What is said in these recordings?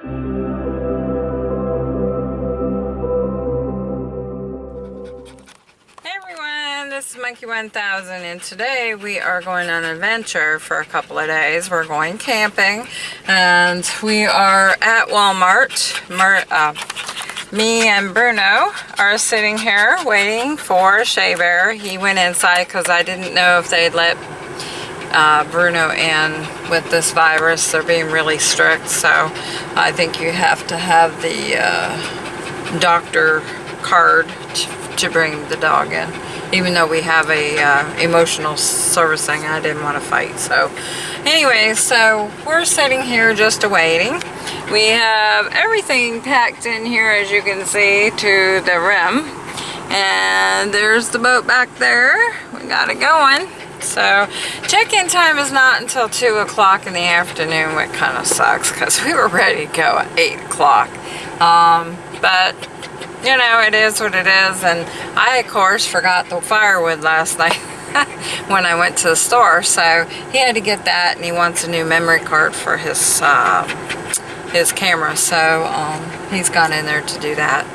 Hey everyone, this is Monkey 1000 and today we are going on an adventure for a couple of days. We're going camping and we are at Walmart. Mer uh, me and Bruno are sitting here waiting for Shea Bear. He went inside because I didn't know if they'd let uh, Bruno in with this virus. They're being really strict so I think you have to have the uh, doctor card to bring the dog in. Even though we have a uh, emotional servicing, I didn't want to fight. So anyway, so we're sitting here just awaiting. We have everything packed in here as you can see to the rim. And there's the boat back there. We got it going. So check-in time is not until 2 o'clock in the afternoon, which kind of sucks because we were ready to go at 8 o'clock. Um, but you know, it is what it is. And I, of course, forgot the firewood last night when I went to the store. So he had to get that and he wants a new memory card for his, uh, his camera. So um, he's gone in there to do that.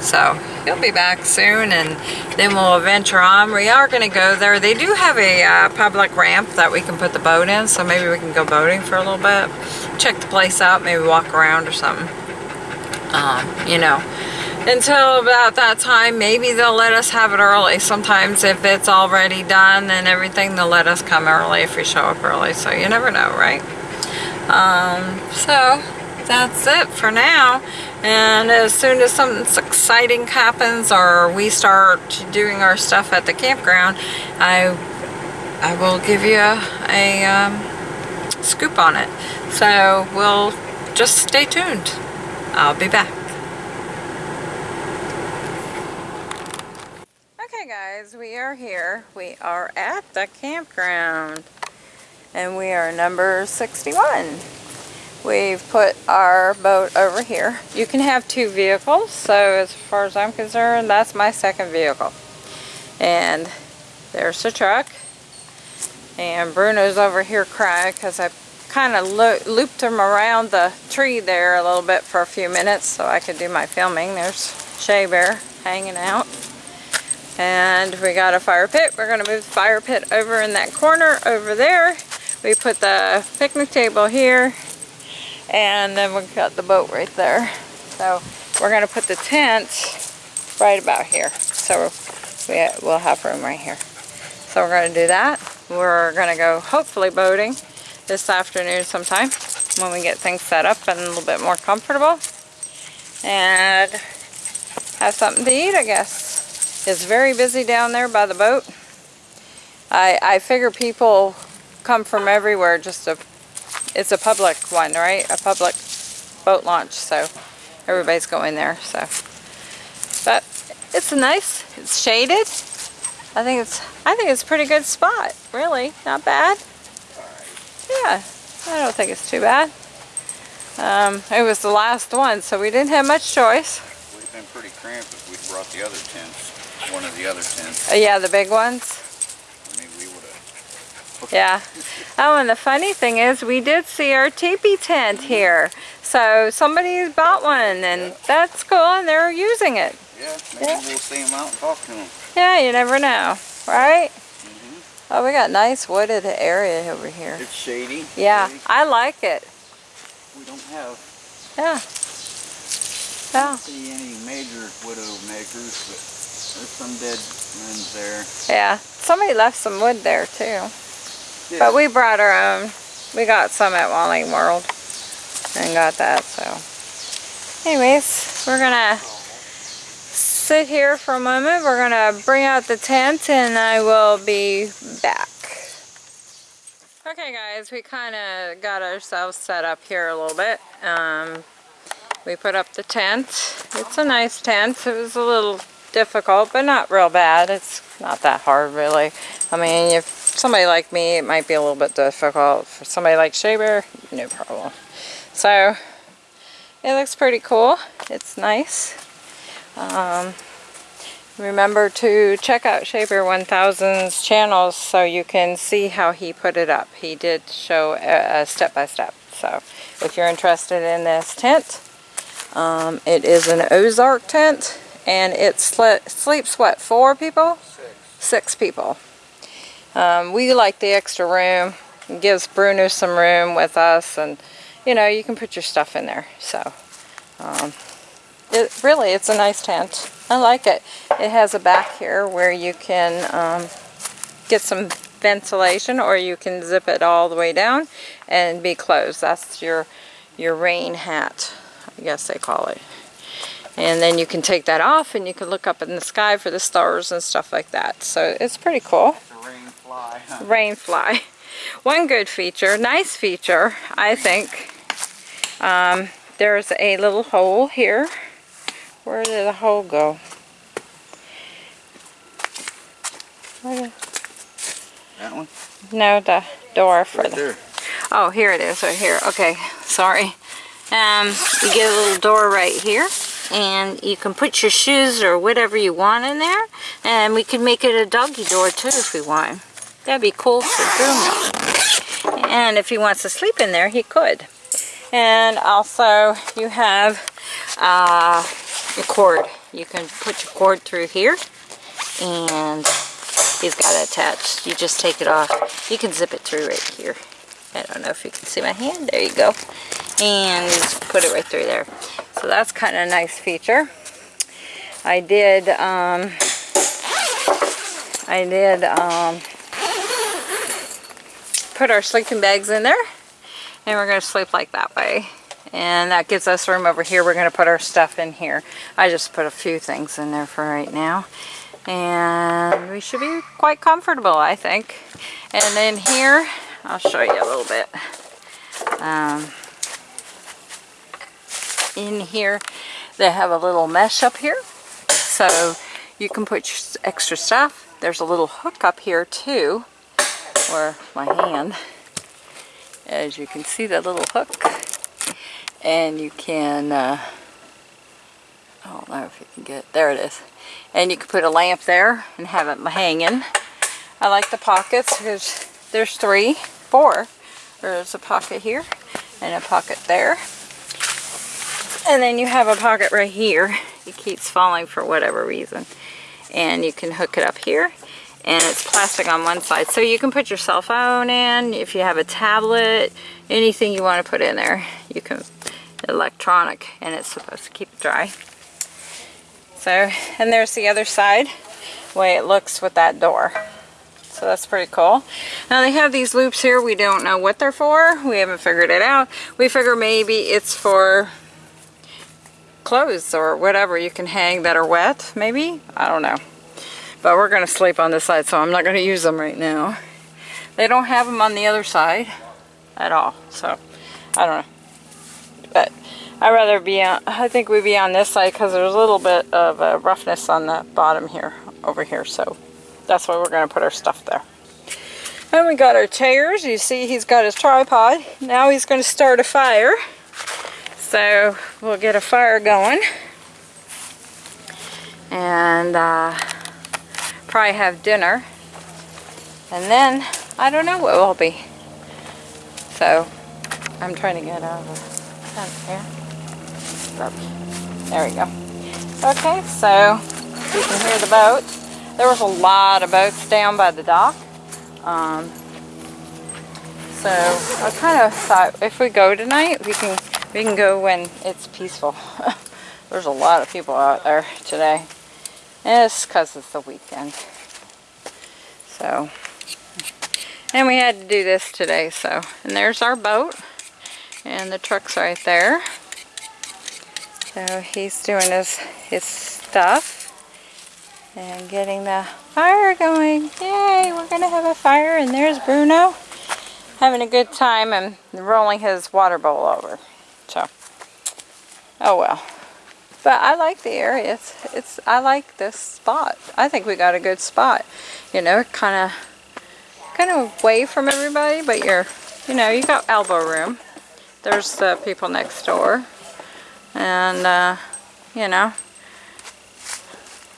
So he'll be back soon and then we'll venture on. We are going to go there. They do have a uh, public ramp that we can put the boat in. So maybe we can go boating for a little bit. Check the place out. Maybe walk around or something. Um, you know until about that time maybe they'll let us have it early sometimes if it's already done and everything they'll let us come early if we show up early so you never know right um, so that's it for now and as soon as something exciting happens or we start doing our stuff at the campground I I will give you a, a um, scoop on it so we'll just stay tuned I'll be back Okay guys, we are here. We are at the campground and we are number 61. We've put our boat over here. You can have two vehicles, so as far as I'm concerned, that's my second vehicle. And there's the truck. And Bruno's over here crying because I kind of lo looped him around the tree there a little bit for a few minutes so I could do my filming. There's Shea Bear hanging out. And we got a fire pit. We're going to move the fire pit over in that corner over there. We put the picnic table here. And then we've got the boat right there. So we're going to put the tent right about here. So we, we'll have room right here. So we're going to do that. We're going to go hopefully boating this afternoon sometime when we get things set up and a little bit more comfortable. And have something to eat, I guess. It's very busy down there by the boat. I, I figure people come from everywhere just to, it's a public one, right? A public boat launch, so everybody's going there, so. But it's nice, it's shaded. I think it's, I think it's a pretty good spot, really, not bad. Yeah, I don't think it's too bad. Um, it was the last one, so we didn't have much choice. Have been pretty cramped if we'd brought the other tents one of the other tents. Uh, yeah, the big ones? I mean, we would have... yeah. Oh, and the funny thing is, we did see our teepee tent here. So somebody bought one, and yeah. that's cool, and they're using it. Yeah, maybe yeah. we'll see them out and talk to them. Yeah, you never know, right? Mm -hmm. Oh, we got nice wooded area over here. It's shady. Yeah, shady. I like it. We don't have... Yeah. I don't see any major widow makers, but there's some dead ones there. Yeah, somebody left some wood there too. But we brought our own. We got some at Wally World and got that, so. Anyways, we're gonna sit here for a moment. We're gonna bring out the tent and I will be back. Okay guys, we kind of got ourselves set up here a little bit. Um, we put up the tent. It's a nice tent. It was a little difficult, but not real bad. It's not that hard, really. I mean, if somebody like me, it might be a little bit difficult. For somebody like Shea Bear, no problem. So, it looks pretty cool. It's nice. Um, remember to check out Shea Bear 1000's channels so you can see how he put it up. He did show a step-by-step. -step, so, if you're interested in this tent. Um, it is an Ozark tent and it sle sleeps what, four people? Six. Six people. Um, we like the extra room. It gives Bruno some room with us and you know, you can put your stuff in there. So, um, it really, it's a nice tent. I like it. It has a back here where you can um, get some ventilation or you can zip it all the way down and be closed. That's your, your rain hat, I guess they call it. And then you can take that off and you can look up in the sky for the stars and stuff like that. So it's pretty cool. The rain fly. huh? Rain fly. One good feature, nice feature, I think. Um, there's a little hole here. Where did the hole go? Did- That one? no, the door for Right the there. Oh, here it is, right here. Okay, sorry. Um, you get a little door right here, and you can put your shoes or whatever you want in there, and we could make it a doggy door too if we want. That'd be cool for Bruno. And if he wants to sleep in there, he could. And also, you have uh, a cord. You can put your cord through here, and he's got it attached. You just take it off. You can zip it through right here. I don't know if you can see my hand. There you go. And just put it right through there. So that's kind of a nice feature. I did, um, I did, um, put our sleeping bags in there. And we're going to sleep like that way. And that gives us room over here. We're going to put our stuff in here. I just put a few things in there for right now. And we should be quite comfortable, I think. And then here, I'll show you a little bit. Um, in here, they have a little mesh up here. So you can put your extra stuff. There's a little hook up here too, where my hand, as you can see the little hook. And you can, uh, I don't know if you can get, there it is. And you can put a lamp there and have it hanging. I like the pockets because there's three, four. There's a pocket here and a pocket there. And then you have a pocket right here. It keeps falling for whatever reason. And you can hook it up here. And it's plastic on one side. So you can put your cell phone in. If you have a tablet, anything you want to put in there. You can, electronic. And it's supposed to keep it dry. So, and there's the other side. way it looks with that door. So that's pretty cool. Now they have these loops here. We don't know what they're for. We haven't figured it out. We figure maybe it's for clothes or whatever you can hang that are wet, maybe? I don't know. But we're going to sleep on this side, so I'm not going to use them right now. They don't have them on the other side at all, so I don't know. But I'd rather be on, I think we'd be on this side because there's a little bit of uh, roughness on the bottom here, over here, so that's why we're going to put our stuff there. And we got our chairs. You see he's got his tripod. Now he's going to start a fire. So we'll get a fire going. And uh, probably have dinner. And then, I don't know what will be. So, I'm trying to get out of the. There we go. Okay, so you can hear the boat. There was a lot of boats down by the dock. Um, so I kind of thought if we go tonight, we can we can go when it's peaceful. There's a lot of people out there today. It's because it's the weekend. So, and we had to do this today. So, and there's our boat, and the truck's right there. So he's doing his his stuff and getting the fire going. Yay, we're gonna have a fire and there's Bruno having a good time and rolling his water bowl over. So, oh well. But I like the area. It's, it's I like this spot. I think we got a good spot. You know, kind of kind of away from everybody, but you're, you know, you got elbow room. There's the people next door. And, uh, you know,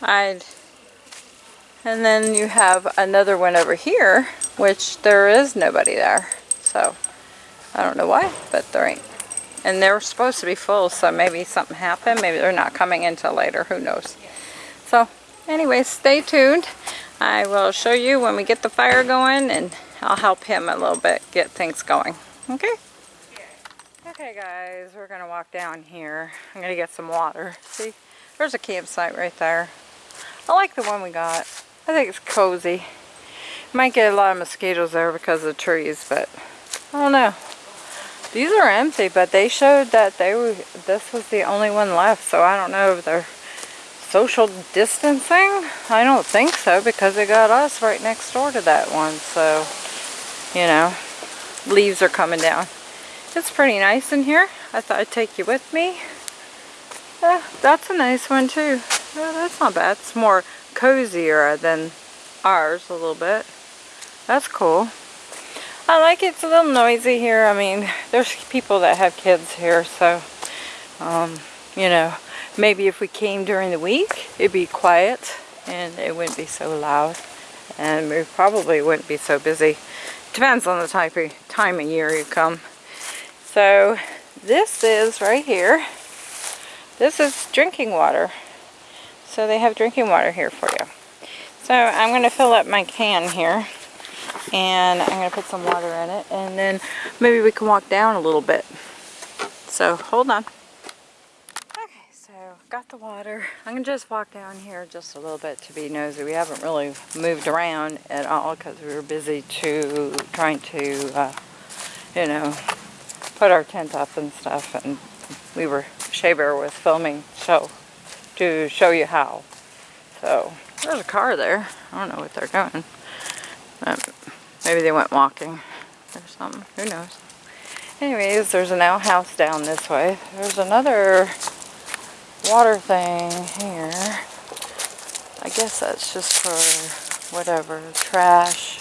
I'd and then you have another one over here, which there is nobody there. So, I don't know why, but there ain't. And they're supposed to be full, so maybe something happened. Maybe they're not coming until later. Who knows? So, anyway, stay tuned. I will show you when we get the fire going, and I'll help him a little bit get things going. Okay? Okay, guys, we're going to walk down here. I'm going to get some water. See? There's a campsite right there. I like the one we got. I think it's cozy. Might get a lot of mosquitoes there because of the trees, but I don't know. These are empty, but they showed that they were. This was the only one left, so I don't know if they're social distancing. I don't think so because they got us right next door to that one. So, you know, leaves are coming down. It's pretty nice in here. I thought I'd take you with me. Yeah, that's a nice one too. Yeah, that's not bad. It's more cozier than ours a little bit. That's cool. I like it. It's a little noisy here. I mean, there's people that have kids here, so, um, you know, maybe if we came during the week, it'd be quiet and it wouldn't be so loud. And we probably wouldn't be so busy. Depends on the type of time of year you come. So, this is right here. This is drinking water. So they have drinking water here for you. So I'm going to fill up my can here and I'm going to put some water in it and then maybe we can walk down a little bit. So hold on. Okay, so got the water. I'm going to just walk down here just a little bit to be nosy. We haven't really moved around at all because we were busy to trying to, uh, you know, put our tent up and stuff and we were, Shea Bear was filming so to show you how. So there's a car there. I don't know what they're doing. Um, maybe they went walking or something. Who knows? Anyways, there's an outhouse down this way. There's another water thing here. I guess that's just for whatever, trash.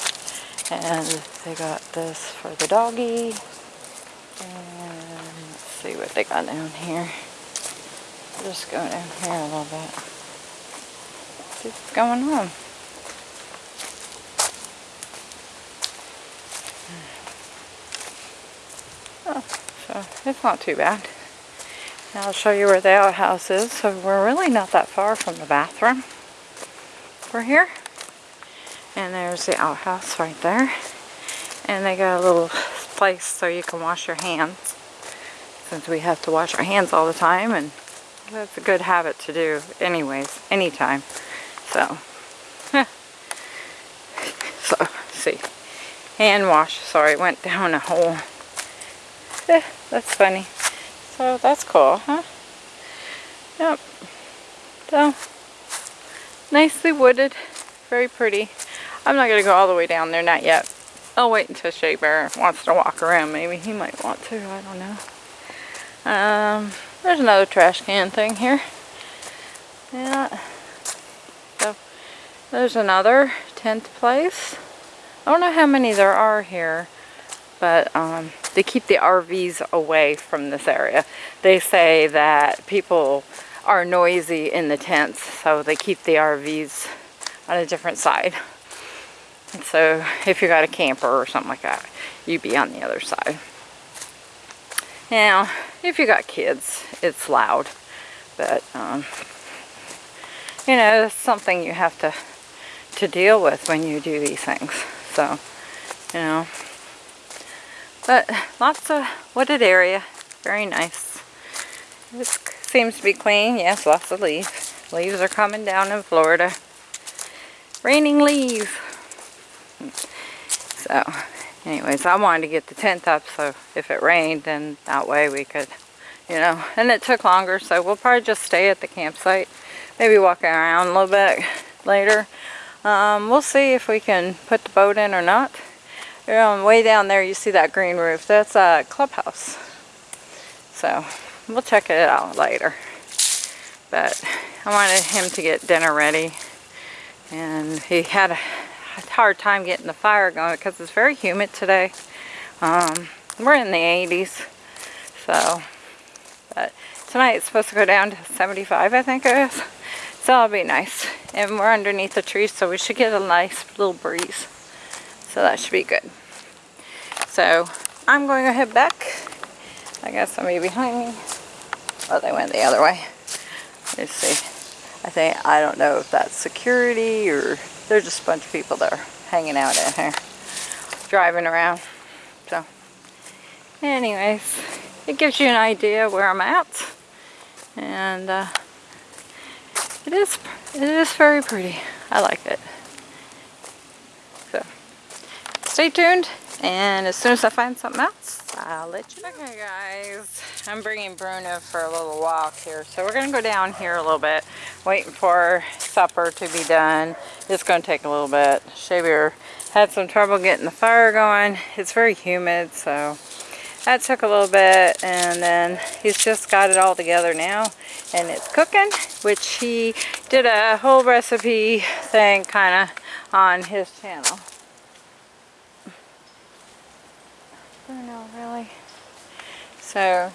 And they got this for the doggy. And let's see what they got down here. Just go down here a little bit. See what's going on. It's not too bad. Now I'll show you where the outhouse is. So we're really not that far from the bathroom. We're here. And there's the outhouse right there. And they got a little place so you can wash your hands. Since we have to wash our hands all the time and that's a good habit to do anyways, anytime. So, so, see. Hand wash, sorry, went down a hole. Eh, that's funny. So that's cool, huh? Yep. So, nicely wooded. Very pretty. I'm not going to go all the way down there, not yet. I'll wait until Shea Bear wants to walk around. Maybe he might want to, I don't know. Um, there's another trash can thing here. Yeah. So, there's another tent place. I don't know how many there are here, but um, they keep the RVs away from this area. They say that people are noisy in the tents, so they keep the RVs on a different side. And so if you got a camper or something like that, you'd be on the other side. Now, if you got kids, it's loud, but um, you know, it's something you have to to deal with when you do these things. So, you know, but lots of wooded area, very nice. It seems to be clean. Yes, lots of leaves. Leaves are coming down in Florida. Raining leaves. So, anyways, I wanted to get the tent up so if it rained, then that way we could, you know, and it took longer, so we'll probably just stay at the campsite. Maybe walk around a little bit later. Um, we'll see if we can put the boat in or not. Way down there you see that green roof. That's a clubhouse. So, we'll check it out later. But I wanted him to get dinner ready. And he had a hard time getting the fire going because it's very humid today. Um, we're in the 80s. So, but tonight it's supposed to go down to 75, I think it is. So it'll be nice. And we're underneath the trees, so we should get a nice little breeze. So that should be good. So I'm going to head back. I got somebody behind me. Oh, they went the other way. Let's see. I think, I don't know if that's security or there's just a bunch of people that are hanging out in here. Driving around. So, anyways, it gives you an idea where I'm at. And, uh, it is, it is very pretty. I like it. So, stay tuned. And as soon as I find something else, I'll let you know. Okay guys, I'm bringing Bruno for a little walk here. So we're gonna go down here a little bit, waiting for supper to be done. It's gonna take a little bit. Shea Bear had some trouble getting the fire going. It's very humid, so that took a little bit. And then he's just got it all together now. And it's cooking, which he did a whole recipe thing kind of on his channel. Bruno, really? So,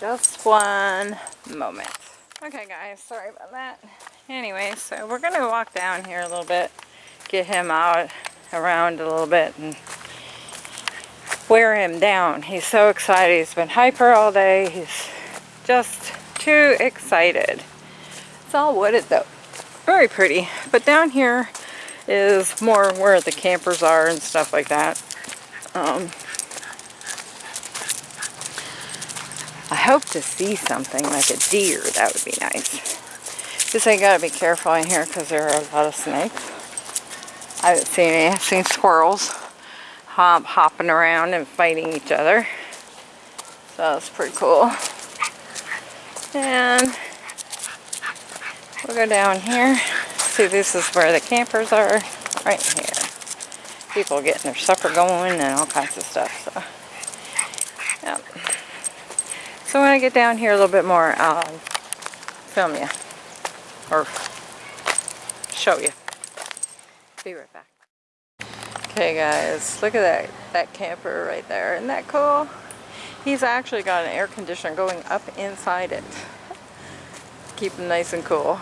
just one moment. Okay guys, sorry about that. Anyway, so we're gonna walk down here a little bit, get him out around a little bit and wear him down. He's so excited. He's been hyper all day. He's just too excited. It's all wooded though. Very pretty. But down here is more where the campers are and stuff like that. Um, I hope to see something like a deer. That would be nice. Just I gotta be careful in here because there are a lot of snakes. I haven't seen any. I've seen squirrels hop, hopping around and fighting each other. So that's pretty cool. And we'll go down here. See, this is where the campers are, right here. People getting their supper going and all kinds of stuff. So, yeah. So when I get down here a little bit more, I'll film you or show you. Be right back. Okay guys, look at that, that camper right there. Isn't that cool? He's actually got an air conditioner going up inside it. Keep him nice and cool.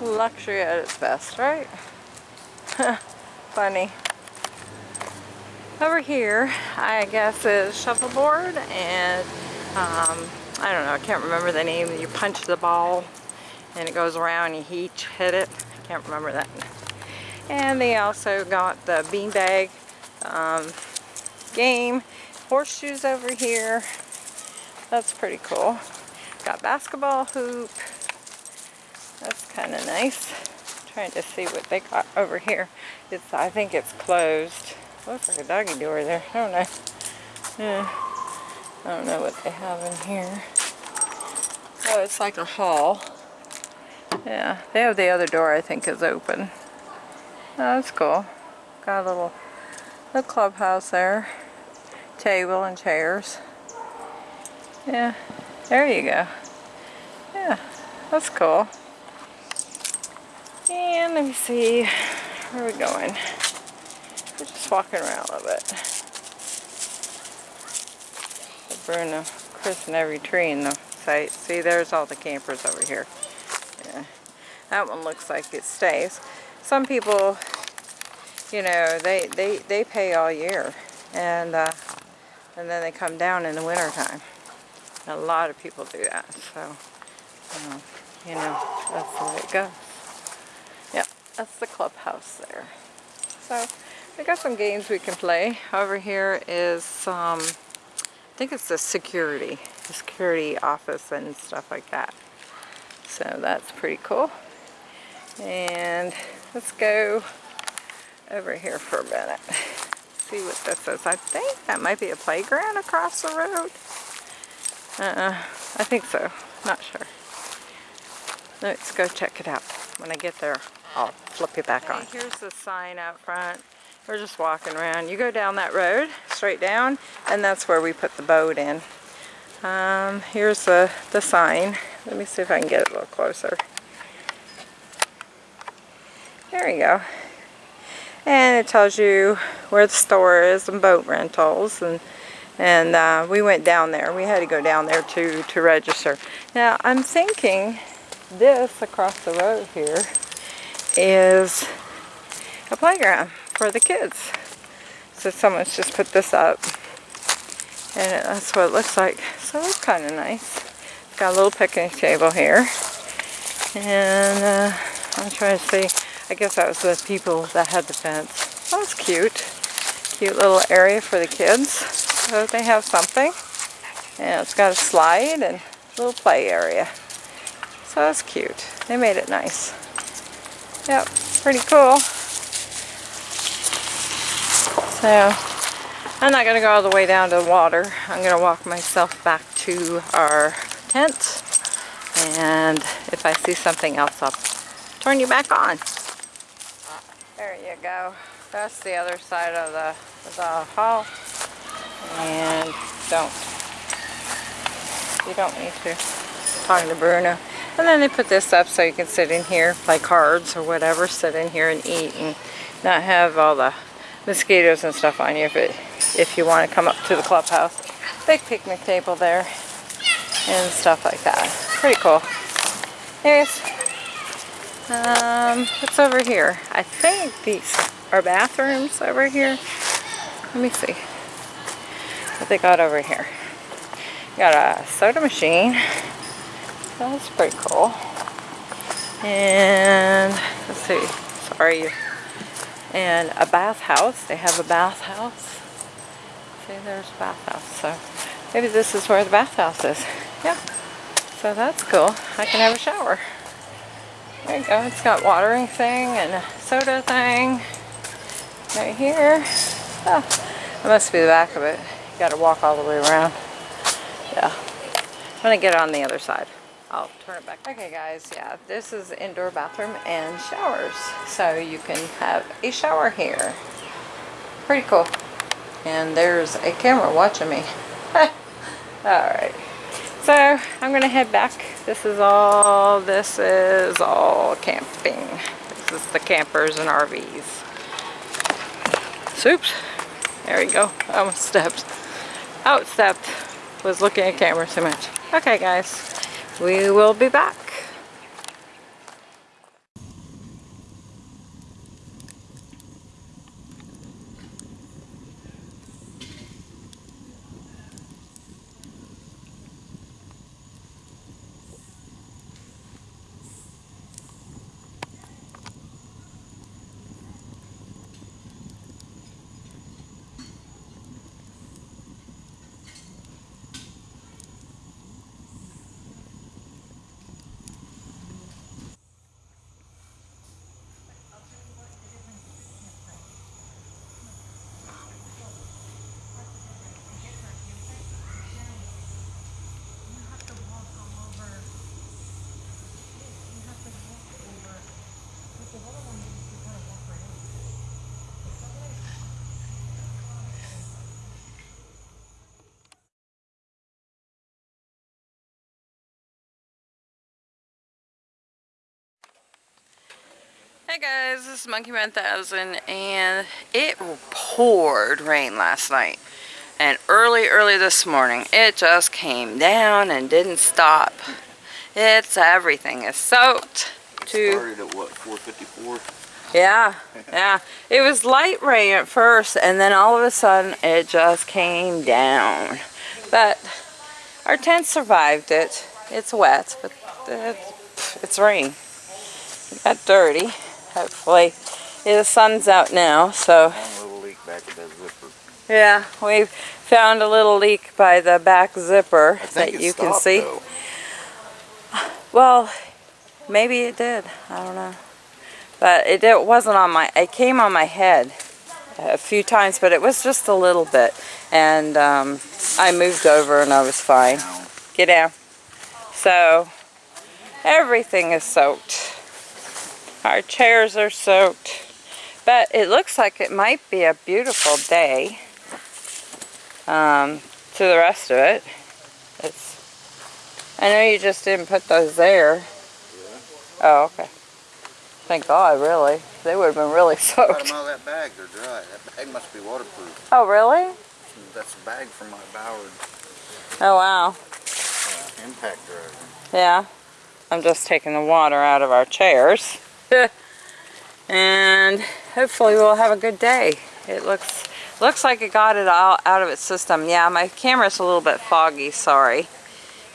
Luxury at its best, right? Funny. Over here, I guess is shuffleboard and um, I don't know, I can't remember the name. You punch the ball and it goes around, and you each hit it. I can't remember that. And they also got the beanbag um, game. Horseshoes over here. That's pretty cool. Got basketball hoop. That's kind of nice. trying to see what they got over here. It's I think it's closed. Looks like a doggy door there. I don't know. Yeah. I don't know what they have in here. Oh, it's like a hall. Yeah, they have the other door I think is open. Oh, that's cool. Got a little, little clubhouse there. Table and chairs. Yeah, there you go. Yeah, that's cool. And let me see, where are we going? We're just walking around a little bit. Bruno christen every tree in the site. See, there's all the campers over here. Yeah, that one looks like it stays. Some people, you know, they, they, they pay all year. And, uh, and then they come down in the wintertime. A lot of people do that. So, you know, that's the way it goes. That's the clubhouse there. So we got some games we can play. Over here is, um, I think it's the security, the security office and stuff like that. So that's pretty cool. And let's go over here for a minute. See what this is. I think that might be a playground across the road. Uh, I think so. Not sure. Let's go check it out when I get there. I'll flip it back on. Here's the sign out front. We're just walking around. You go down that road, straight down, and that's where we put the boat in. Um, here's the, the sign. Let me see if I can get it a little closer. There we go. And it tells you where the store is and boat rentals. And, and uh, we went down there. We had to go down there to, to register. Now, I'm thinking this across the road here is a playground for the kids. So someone's just put this up. And that's what it looks like. So it's kind of nice. It's got a little picnic table here. And uh, I'm trying to see. I guess that was the people that had the fence. That was cute. Cute little area for the kids. So they have something. And it's got a slide and a little play area. So that's cute. They made it nice. Yep, pretty cool. So, I'm not going to go all the way down to the water. I'm going to walk myself back to our tent. And if I see something else, I'll turn you back on. There you go. That's the other side of the, the hall. And don't, you don't need to talk to Bruno. And then they put this up so you can sit in here, play cards or whatever, sit in here and eat and not have all the mosquitoes and stuff on you if, it, if you want to come up to the clubhouse. Big picnic table there and stuff like that. Pretty cool. Anyways, um, what's over here? I think these are bathrooms over here. Let me see what they got over here. Got a soda machine. That's pretty cool. And let's see. Sorry. And a bathhouse. They have a bathhouse. See, there's a bathhouse. So maybe this is where the bathhouse is. Yeah. So that's cool. I can have a shower. There you go. It's got watering thing and a soda thing right here. Oh, that must be the back of it. You got to walk all the way around. Yeah. I'm gonna get on the other side. I'll turn it back. Okay guys, yeah, this is indoor bathroom and showers. So you can have a shower here. Pretty cool. And there's a camera watching me. Alright. So I'm gonna head back. This is all, this is all camping. This is the campers and RVs. Oops. There we go. I almost stepped. Outstepped. Was looking at camera too much. Okay guys. We will be back. Hey guys, this is Monkey 1000 and it poured rain last night. And early, early this morning, it just came down and didn't stop. It's everything is soaked to Started at what, 454? Yeah, yeah. It was light rain at first, and then all of a sudden it just came down. But our tent survived it. It's wet, but it's, it's rain. It got dirty. Hopefully, yeah, the sun's out now, so One little leak back of that zipper. yeah, we've found a little leak by the back zipper that you can see. though. Well, maybe it did. I don't know. But it, it wasn't on my, it came on my head a few times, but it was just a little bit. And um, I moved over and I was fine. Get down. So, everything is soaked. Our chairs are soaked. But it looks like it might be a beautiful day um, to the rest of it. It's. I know you just didn't put those there. Yeah. Oh, okay. Thank God, really. They would have been really soaked. out of that bag, they're dry. That bag must be waterproof. Oh, really? That's a bag from my Ballard Oh, wow. uh, impact driver. Yeah. I'm just taking the water out of our chairs. and hopefully we'll have a good day. It looks Looks like it got it all out of its system. Yeah, my camera's a little bit foggy, sorry.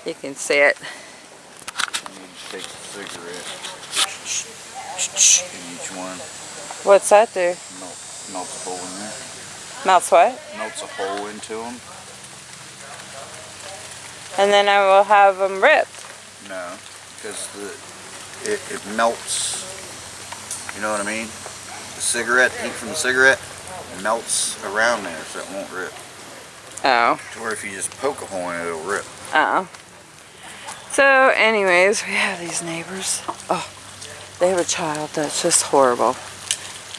You can see it. I need to take the cigarette. In each one. What's that do? Melt, melts a hole in there. Melts what? Melts a hole into them. And then I will have them ripped. No, because the it, it melts. You know what I mean? The cigarette, heat from the cigarette, melts around there, so it won't rip. Oh. To where if you just poke a hole in it, it'll rip. Oh. So anyways, we have these neighbors. Oh, they have a child that's just horrible.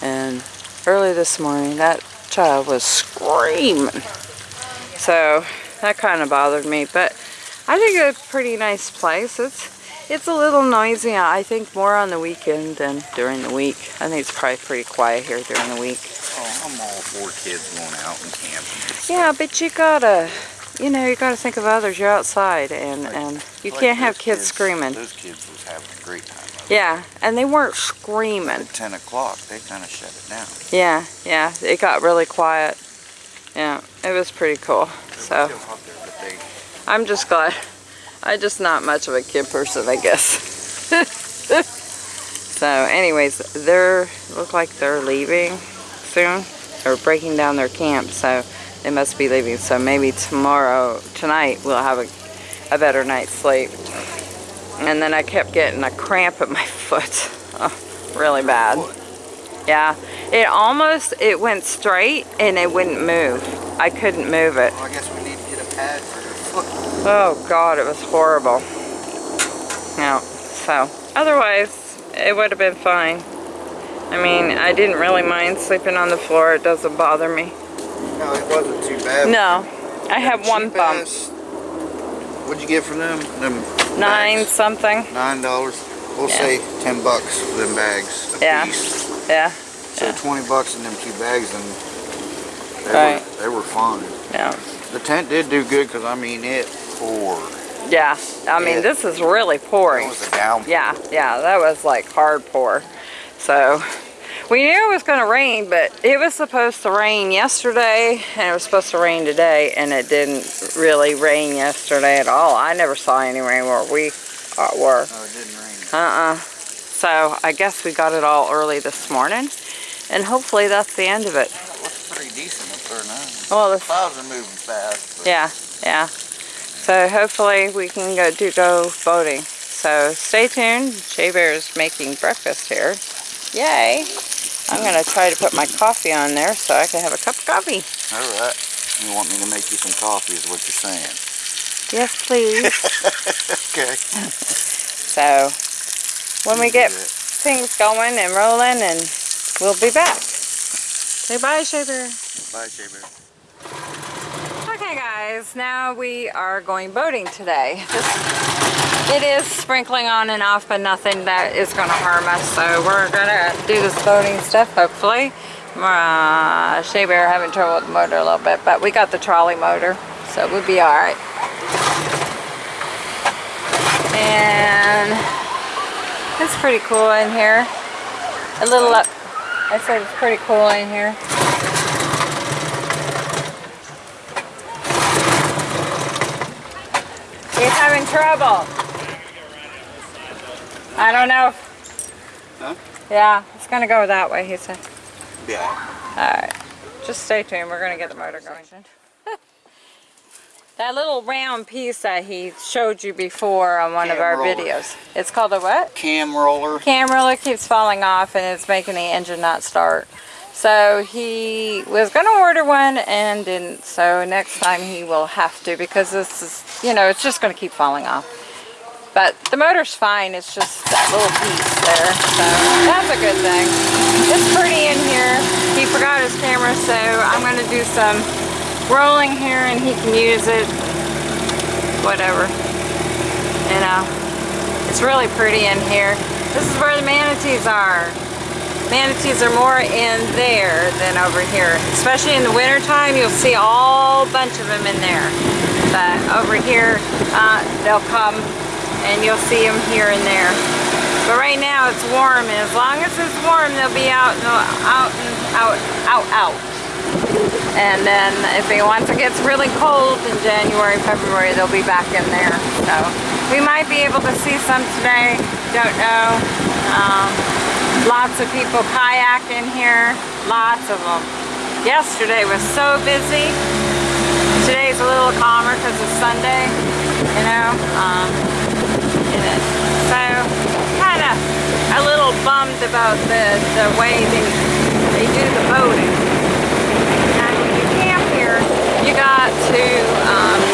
And early this morning, that child was screaming. So that kind of bothered me. But I think it's a pretty nice place. It's it's a little noisy. I think more on the weekend than during the week. I think it's probably pretty quiet here during the week. Oh, I'm all for kids going out and camping. Yeah, but you gotta, you know, you gotta think of others. You're outside, and and you Like can't have those kids screaming. Those kids was having a great time. Yeah, and they weren't screaming. At 10 o'clock, they kind of shut it down. Yeah, yeah, it got really quiet. Yeah, it was pretty cool. So It was still out there, they, I'm just glad. I'm just not much of a kid person, I guess. so, anyways, they're look like they're leaving soon. They're breaking down their camp, so they must be leaving. So maybe tomorrow, tonight, we'll have a, a better night's sleep. And then I kept getting a cramp at my foot. Oh, really bad. Yeah, it almost, it went straight and it wouldn't move. I couldn't move it. well, I guess we need to get a pad for your foot. Oh God, it was horrible. Yeah, so otherwise it would have been fine. I mean, I didn't really mind sleeping on the floor. It doesn't bother me. No, it wasn't too bad. No, I have one bump. ass- What'd you get from them? Them Nine bags? something. Nine dollars. We'll Yeah. say ten bucks for them bags a Yeah. piece. Yeah, So Yeah. twenty bucks in them two bags, and they Right. were they were fine. yeah, The tent did do good because I mean it yeah. I mean, Yeah. this is really It pouring. was a down. Yeah, yeah, that was like hard pour. So we knew it was going to rain, but it was supposed to rain yesterday and it was supposed to rain today, and it didn't really rain yesterday at all. I never saw any rain where we uh, were. No, it didn't rain. Uh-uh. So I guess we got it all early this morning, and hopefully that's the end of it. It looks pretty decent up there now. Well, the Clouds are moving fast. but- Yeah, yeah. So hopefully we can go do go boating. So stay tuned. Shea Bear is making breakfast here. Yay! I'm gonna try to put my coffee on there so I can have a cup of coffee. All right. You want me to make you some coffee, is what you're saying. Yes, please. Okay. so when we get things going and rolling, and we'll be back. Say bye, Shea Bear. Bye, Shea Okay guys, now we are going boating today. This, it is sprinkling on and off, but nothing that is going to harm us. So we're going to do this boating stuff, hopefully. Uh, Shea Bear having trouble with the motor a little bit, but we got the trolley motor, so we'll be alright. And it's pretty cool in here. A little up. I said it's pretty cool in here. He's having trouble. I don't know. Huh? Yeah, it's gonna go that way, he said. Yeah. Alright. Just stay tuned, we're gonna get the motor going. that little round piece that he showed you before on one of our roller. videos. It's called a what? Cam roller. Cam roller keeps falling off and it's making the engine not start. So he was going to order one and didn't. So next time he will have to because this is, you know, it's just going to keep falling off. But the motor's fine. It's just that little piece there. So that's a good thing. It's pretty in here. He forgot his camera, so I'm going to do some rolling here and he can use it. Whatever. You know. It's really pretty in here. This is where the manatees are. Manatees are more in there than over here. Especially in the wintertime, you'll see all bunch of them in there. But over here, uh, they'll come and you'll see them here and there. But right now it's warm, and as long as it's warm, they'll be out, and out, and out, out, out. And then if it, once it gets really cold in January, February, they'll be back in there. So we might be able to see some today. Don't know. Um, lots of people kayaking here. Lots of them. Yesterday was so busy. Today's a little calmer because it's Sunday, you know. Um, it, so kind of a little bummed about the, the way they, they do the boating. And when you camp here, you got to um,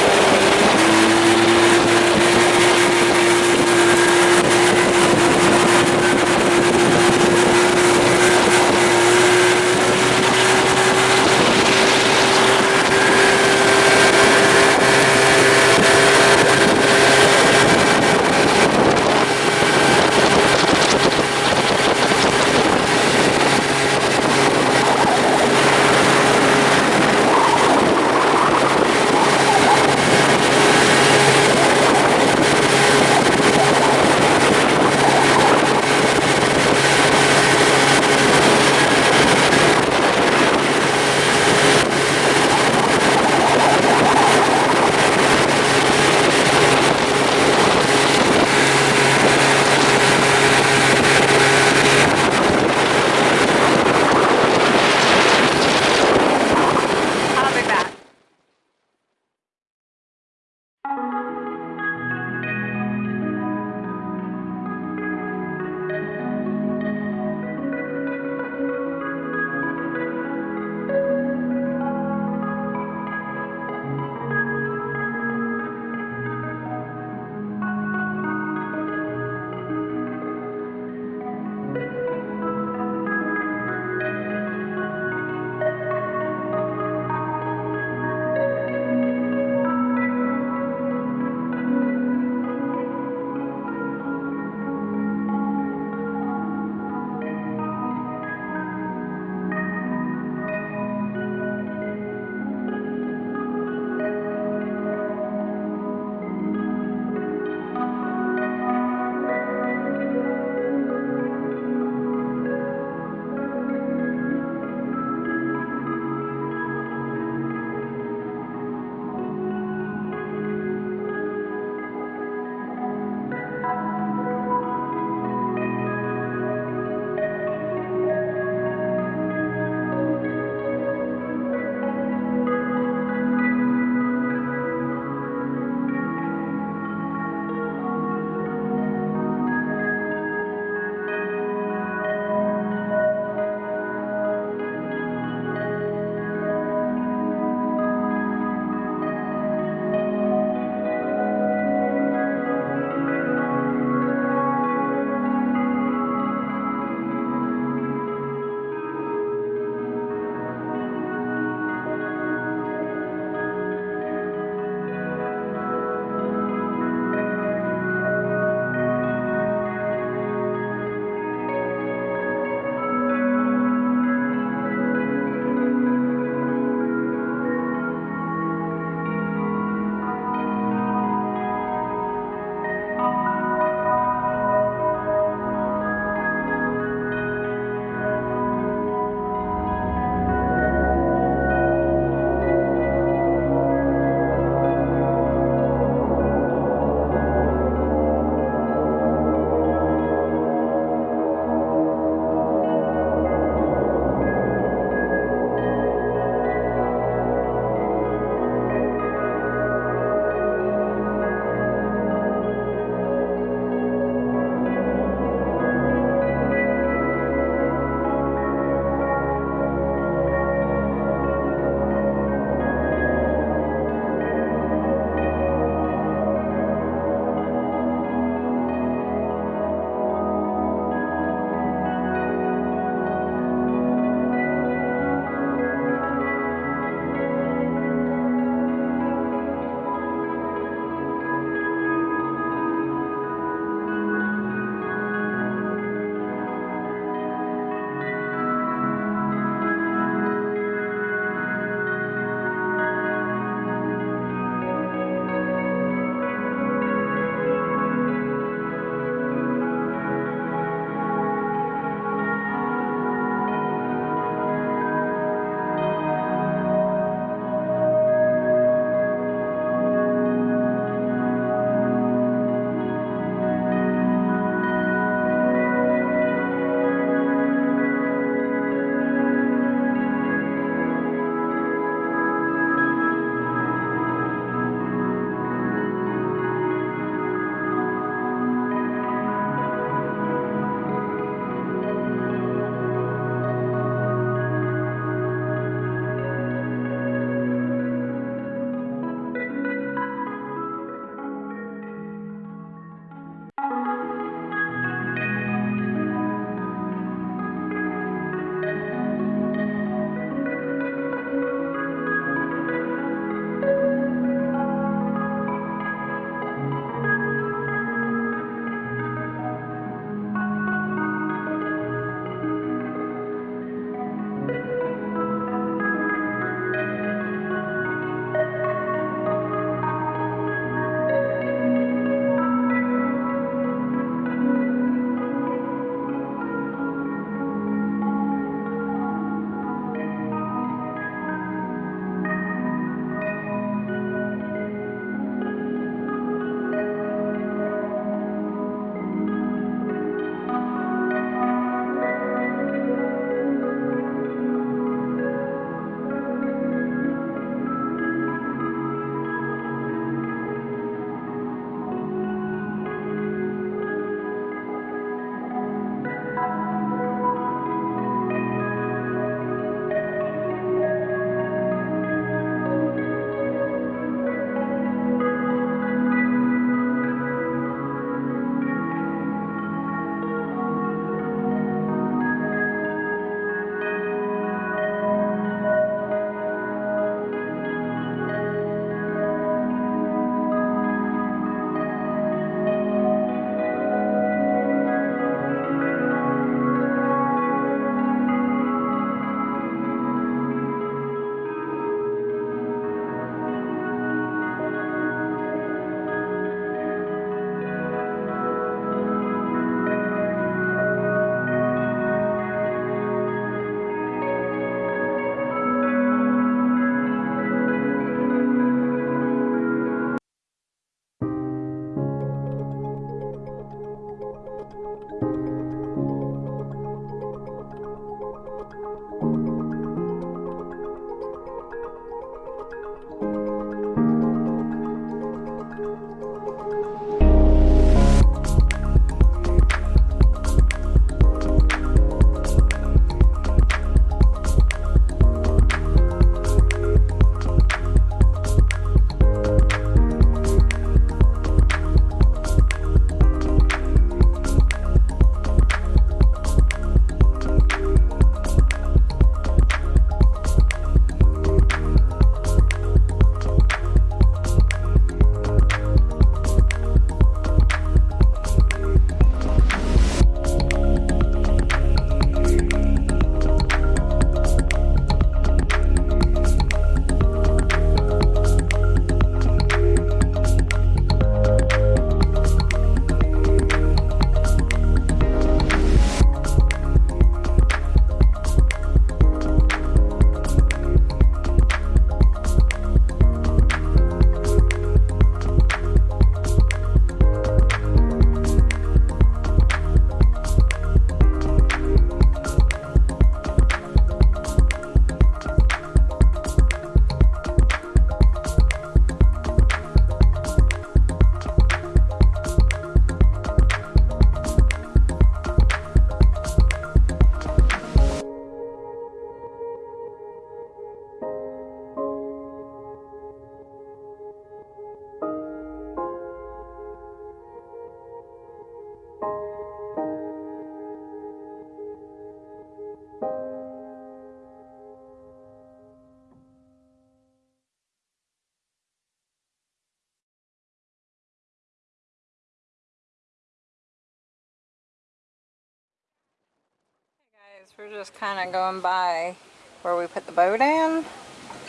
guys, we're just kind of going by where we put the boat in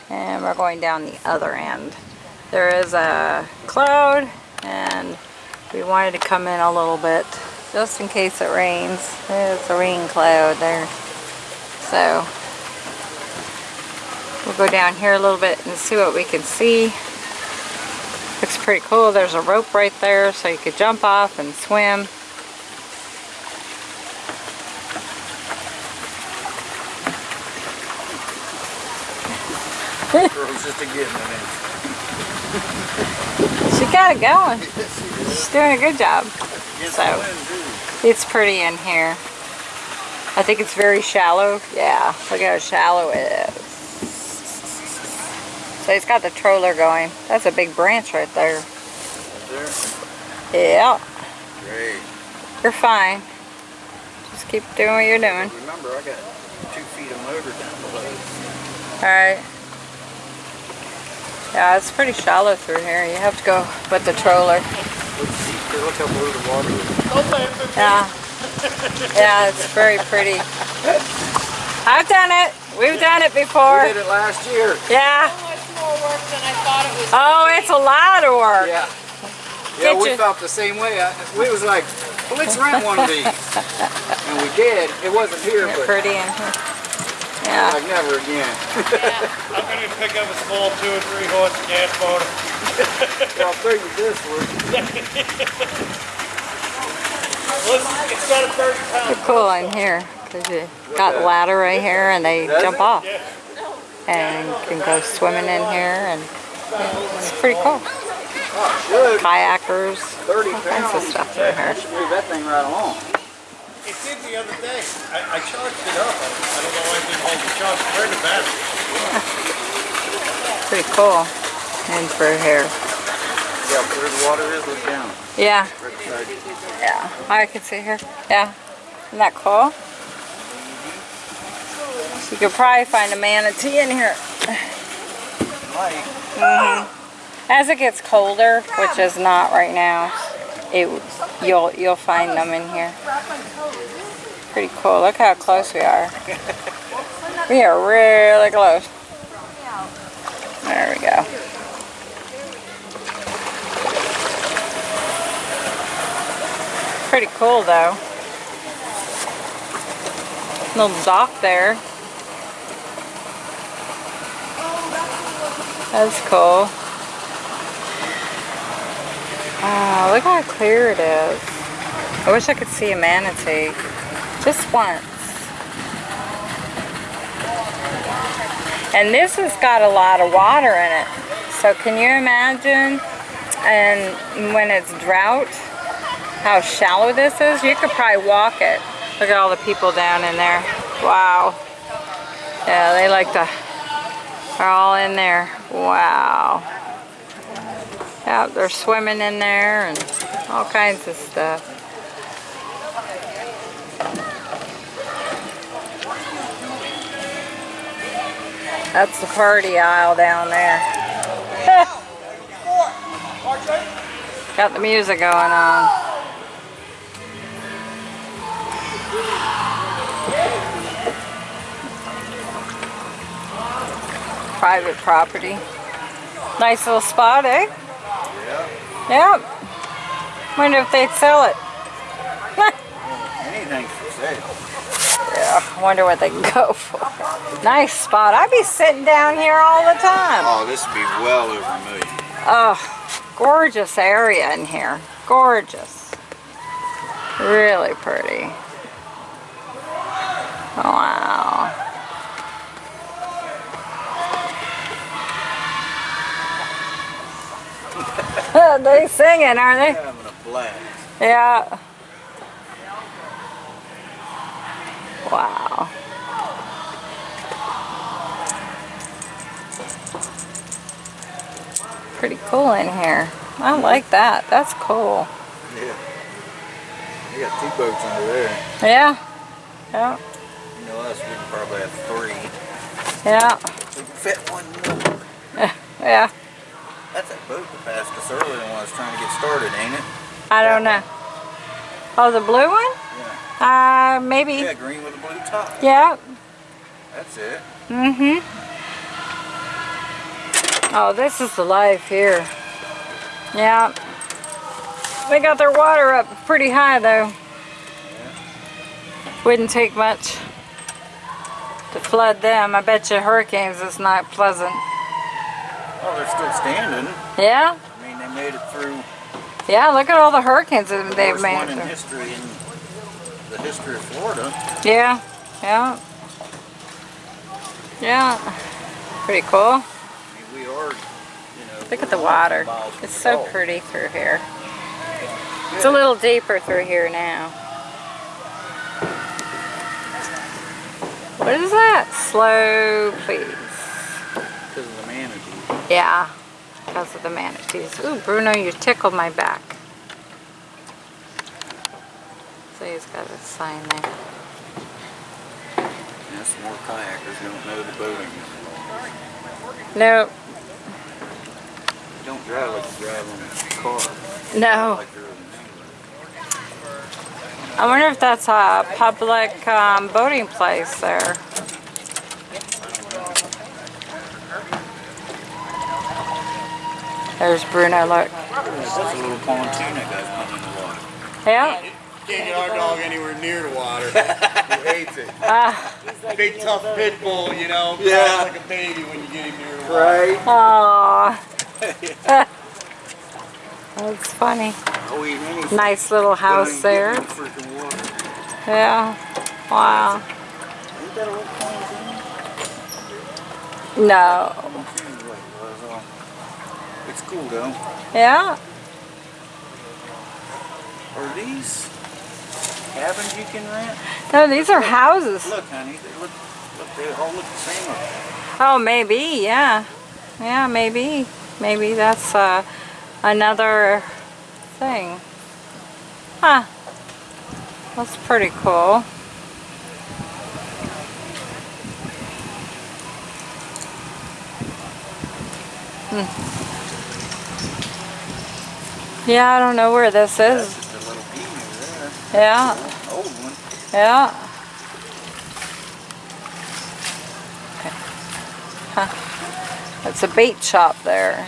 and we're going down the other end. There is a cloud and we wanted to come in a little bit just in case it rains. There's a rain cloud there. So we'll go down here a little bit and see what we can see. Looks pretty cool. There's a rope right there so you could jump off and swim. Girls just a getting it. She got it going. She's doing a good job. So. the wind, too. It's pretty in here. I think it's very shallow. Yeah, look how shallow it is. So it's got the troller going. That's a big branch right there. There. Yeah, Great. you're fine. Just keep doing what you're doing. Remember, I got two feet of motor down below. Alright. Yeah, it's pretty shallow through here. You have to go with the troller. Look, see, look how blue the water is. Yeah. Yeah, it's very pretty. I've done it. We've done it before. We did it last year. Yeah. much more work than I thought it was. Oh, it's a lot of work. Yeah. Yeah, Get we your- felt the same way. I- We was like, well, let's rent one of these. And we did. It wasn't here, They're but pretty in here. Yeah. like never again. I'm gonna pick up a small two or three horse gas motor. I'll figure this one. Listen, it's got a thirty pound. They're cool in here because you got a ladder right here and they Does jump it? off. Yeah. And you can go swimming in here and yeah, it's pretty cool. Oh. Kayakers, 30 all kinds of stuff in here. Should move that thing right along. It did the other day. I, I charged it up. I, I don't know why it didn't hold the charge. Where the battery? Pretty cool. And for here. Yeah, where the water is, look down. Yeah, Right beside yeah. I can see here. Yeah. Isn't that cool? You could probably find a manatee in here. Mike, mm-hmm. As it gets colder, which is not right now, it you'll you'll find them in here. Pretty cool. Look how close we are. We are really close. There we go. Pretty cool though. Little dock there. That's cool. Wow, look how clear it is. I wish I could see a manatee. Just once. And this has got a lot of water in it. So can you imagine and when it's drought how shallow this is? You could probably walk it. Look at all the people down in there. Wow. Yeah, they like to They're all in there. Wow. Yeah, they're swimming in there and all kinds of stuff. That's the party aisle down there. Got the music going on. Private property. Nice little spot, eh? Yeah, Yep. Wonder if they'd sell it. anything's for sale. Yeah, wonder what they can go for. Nice spot. I'd be sitting down here all the time. Oh, this would be well over a million. Oh, gorgeous area in here. Gorgeous. Really pretty. Wow. They singing, aren't they? Having a blast. Yeah. Wow. Pretty cool in here. I like that. That's cool. Yeah. They got two boats under there. Yeah. Yeah. You know us, we probably have three. Yeah. We can fit one more. Yeah. That's that boat that passed us earlier when I was trying to get started, ain't it? I don't know. Oh, the blue one? Yeah. Uh, maybe. Yeah, green with a blue top. Yeah. That's it. Mm-hmm. Oh, this is the life here. Yeah. They got their water up pretty high though. Yeah. Wouldn't take much to flood them. I bet you hurricanes is not pleasant. Oh, they're still standing. Yeah? I mean, they made it through Yeah, look at all the hurricanes that the they've made. one in through. history in the history of Florida. Yeah, yeah. Yeah. Pretty cool. I mean, we are, you know. Look at the water. It's so Gulf. pretty through here. It's a little deeper through here now. What is that? Slow, please. Because of the manatee. Yeah, because of the manatees. Ooh, Bruno, you tickled my back. So he's got a sign there. Yeah, some more kayakers don't know the boating. No, Don't drive like you drive on a car. no. Like I wonder if that's a public um, boating place there. There's Bruno, look. That's a little pontoon that goes put in the water. Yeah. Can't get our dog anywhere near the water. he hates it. Ah, Big tough pit bull, you know. Yeah. like a baby when you get him near the water. Right. aw. That's funny. Oh, eat anything. Nice little house there. Yeah. Wow. Ain't that a little pontoon? No. Pontoon is what it was, uh, It's cool though. Yeah. Are these cabins you can rent? No, these are houses. Look, honey, they look, look, they all look the same. Oh, maybe, yeah. Yeah, maybe. Maybe that's uh, another thing. Huh. That's pretty cool. Hmm. Yeah, I don't know where this is. just a there. Yeah, Old one. yeah. Okay. Huh. It's a bait shop there.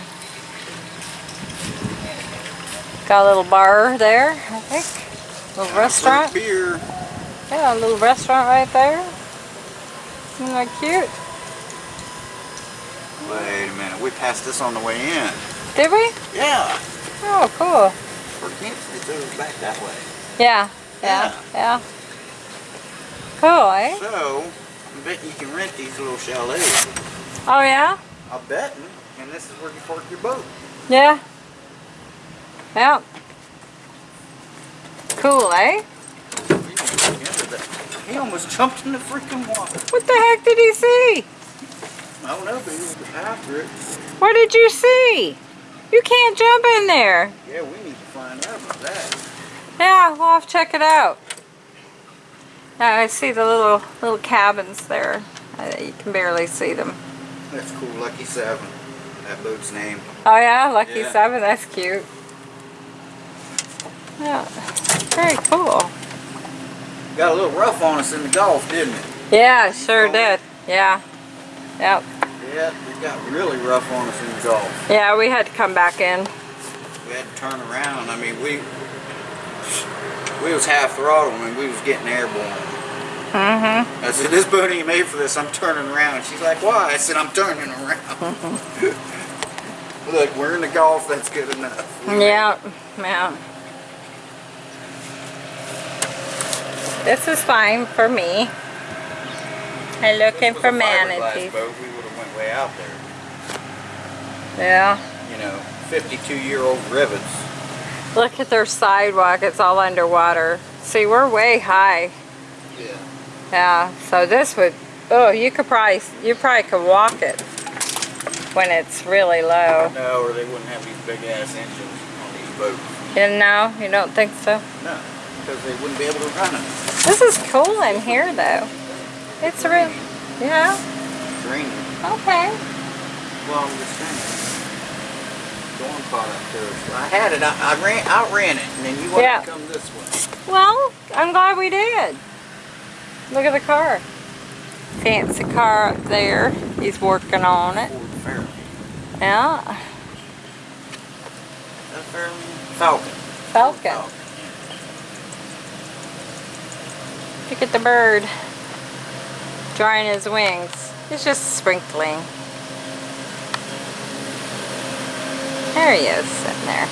Got a little bar there, I think. A little restaurant. Beer. Yeah, a little restaurant right there. Isn't that cute? Wait a minute, we passed this on the way in. Did we? Yeah. Oh, cool. Or can't it's over back that way. Yeah, yeah, yeah. Cool, eh? So, I'm betting you can rent these little chalets. Oh, yeah? I'm betting, and this is where you park your boat. Yeah. Yeah. Cool, eh? He almost jumped in the freaking water. What the heck did he see? I don't know, but he was after it. What did you see? You can't jump in there. Yeah, we need to find out about that. Yeah, we'll have to check it out. Now I see the little little cabins there. You can barely see them. That's cool, Lucky Seven. That boat's name. Oh yeah, Lucky Yeah. Seven. That's cute. Yeah, very cool. Got a little rough on us in the Gulf, didn't it? Yeah, sure did. Yeah. Yep. Yeah, it got really rough on us in the Gulf. Yeah, we had to come back in. We had to turn around. I mean, we we was half throttle and we was getting airborne. Mm-hmm. I said, this boat ain't made for this. I'm turning around. She's like, why? I said, I'm turning around. Look, we're in the Gulf. That's good enough. Yeah. Yeah. This is fine for me. I'm looking for manatees. Way out there. Yeah. You know, 52 year old rivets. Look at their sidewalk. It's all underwater. See, we're way high. Yeah. Yeah. So this would. Oh, you could probably. You probably could walk it when it's really low. No, or they wouldn't have these big ass engines on these boats. You know? You don't think so? No, because they wouldn't be able to run them. This is cool in here, though. It's real. Yeah. Green. Okay. Well, I'm just saying. storm caught up to us. I had it, I, I ran, outran it, and then you wanted Yeah. to come this way. Well, I'm glad we did. Look at the car. Fancy car up there. He's working on it. Ford Fairlane. Yeah. Falcon. Falcon. Look at the bird. Drying his wings. He's just sprinkling. There he is, sitting there.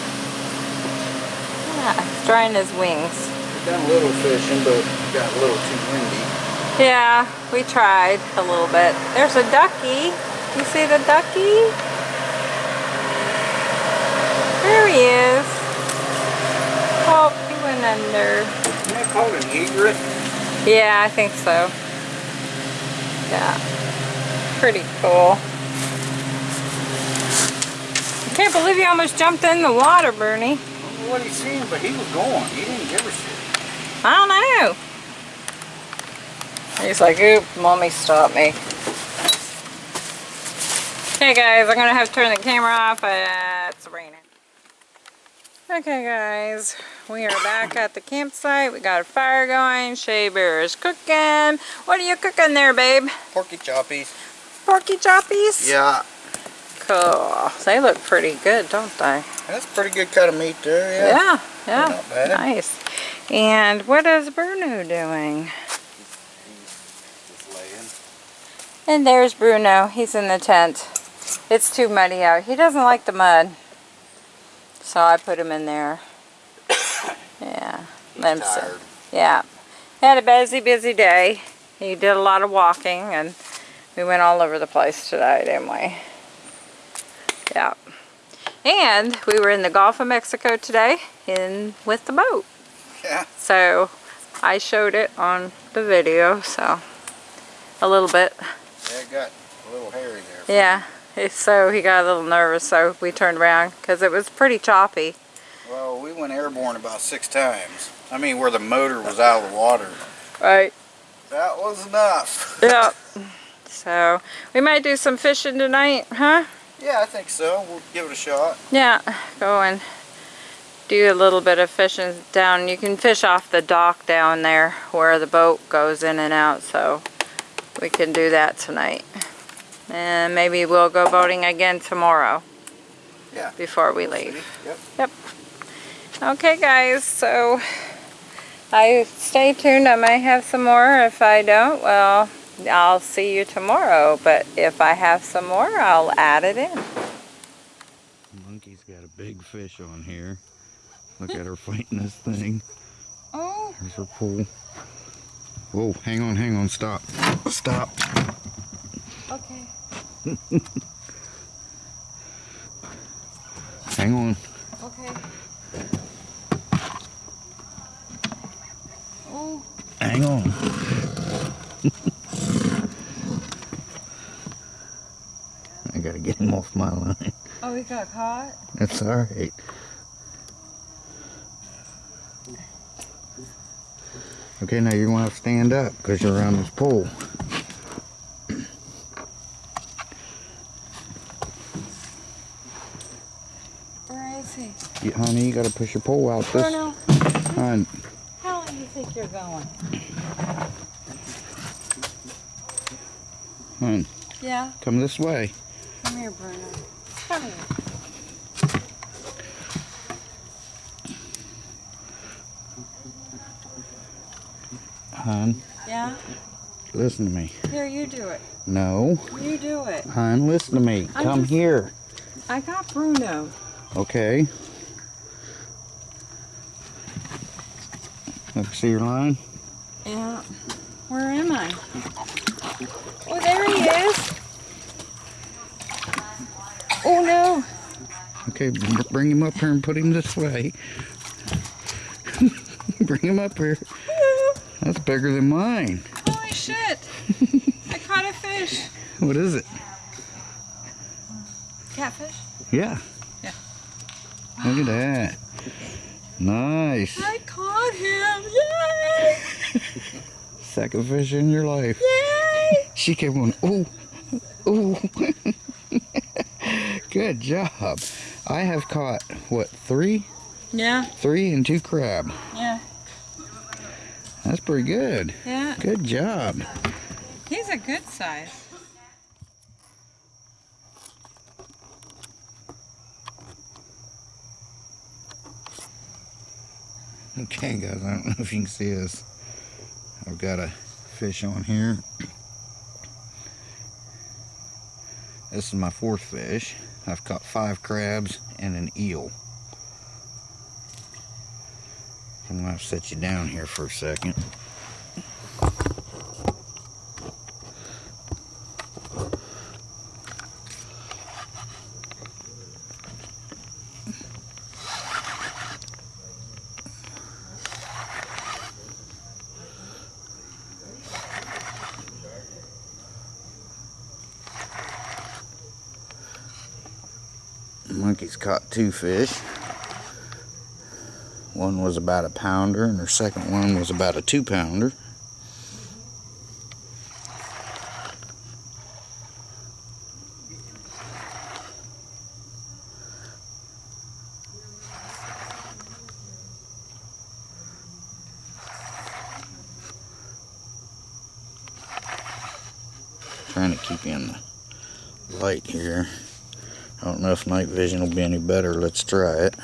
Yeah, drying his wings. We've done a little fishing, but it got a little too windy. Yeah, we tried a little bit. There's a ducky. You see the ducky? There he is. Oh, he went under. Isn't that called an egret? Yeah, I think so. Yeah. Pretty cool. I can't believe you almost jumped in the water, Bernie. I don't know what he's seeing, but he was going. He didn't give a shit. I don't know. He's like, oop, mommy stopped me. Okay guys, I'm gonna have to turn the camera off. Uh, it's raining. Okay guys, we are back at the campsite. We got a fire going. Shea Bear is cooking. What are you cooking there, babe? Porky choppies. Porky choppies? Yeah, Cool. They look pretty good, don't they? that's a pretty good cut of meat there, yeah. Yeah, yeah. Not bad. Nice. And what is Bruno doing? And there's Bruno. He's in the tent. It's too muddy out. He doesn't like the mud. So I put him in there. Yeah. He's let him sit. tired. Yeah. Had a busy, busy day. He did a lot of walking and we went all over the place today, didn't we? Yeah. And we were in the Gulf of Mexico today in with the boat. Yeah. So I showed it on the video, so a little bit. Yeah, it got a little hairy there. Yeah, so he got a little nervous, so we turned around because it was pretty choppy. Well, we went airborne about six times. I mean, where the motor was out of the water. Right. That was enough. Yeah. So we might do some fishing tonight, huh? Yeah, I think so. We'll give it a shot. Yeah, go and do a little bit of fishing down. You can fish off the dock down there where the boat goes in and out, so we can do that tonight. And maybe we'll go boating again tomorrow. Yeah. Before we leave. Yep. Okay guys, so I stay tuned. I might have some more. If I don't, well, I'll see you tomorrow. But if I have some more, I'll add it in. Monkey's got a big fish on here. Look at her fighting this thing. Oh, There's her pool. Whoa, hang on, hang on, stop. Stop. okay. Hang on. Okay. Oh, Hang on. Gotta get him off my line. oh, he got caught? That's alright. Okay, now you're gonna have to stand up because you're around this pole. Where is he? You, honey, you gotta push your pole out this. Bruno, Hon, how long do you think you're going? hon, Yeah, come this way. Here, Bruno. Come here. Hon, Yeah? listen to me. Here, you do it. No, You do it. hon, listen to me. I'm Come just- here. I got Bruno. Okay. Me see your line. Yeah. Where am I? Oh, there he is. Oh, no. Okay, bring him up here and put him this way. bring him up here. That's bigger than mine. Holy shit. I caught a fish. What is it? Catfish? Yeah. Yeah. Look at that. Nice. I caught him. Yay! Second fish in your life. Yay! She kept going, ooh, ooh. Good job. I have caught, what, three? Yeah, Three and two crab. yeah, That's pretty good. yeah. Good job. He's a good size. Okay, guys, I don't know if you can see this. I've got a fish on here. This is my fourth fish. I've caught five crabs and an eel. I'm gonna set you down here for a second. Monkey's caught two fish. One was about a pounder, and her second one was about a two pounder. Trying to keep you in the light here. I don't know if night vision will be any better. Let's try it.